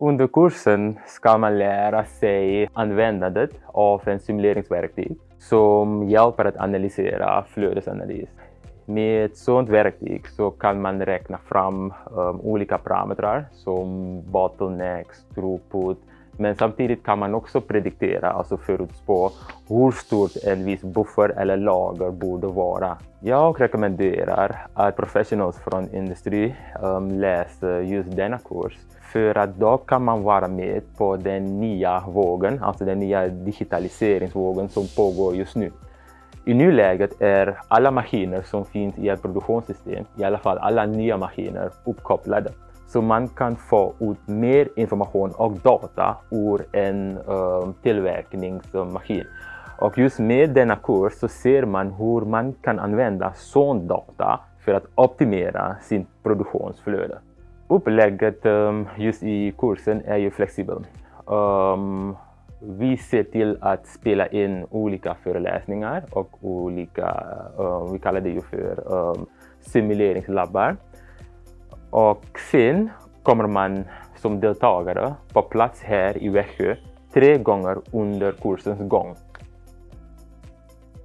Under kursen ska man lära sig användandet av en simuleringsverktyg som hjälper att analysera flödesanalys. Med ett sådant verktyg så kan man räkna fram um, olika parametrar som bottlenecks, throughput, men samtidigt kan man också prediktera, alltså förutspå hur stort en viss buffer eller lager borde vara. Jag rekommenderar att professionals från industri um, läser just denna kurs för att då kan man vara med på den nya vågen, alltså den nya digitaliseringsvågen som pågår just nu. I nuläget är alla maskiner som finns i ett produktionssystem, i alla fall alla nya maskiner, uppkopplade. Så man kan få ut mer information och data ur en uh, tillverkningsmaskin. Och just med denna kurs så ser man hur man kan använda sån data för att optimera sin produktionsflöde. Upplägget um, just i kursen är ju flexibelt. Um, vi ser till att spela in olika föreläsningar och olika, uh, vi kallar det ju för um, simuleringslabbar. Och sen kommer man som deltagare på plats här i Växjö tre gånger under kursens gång.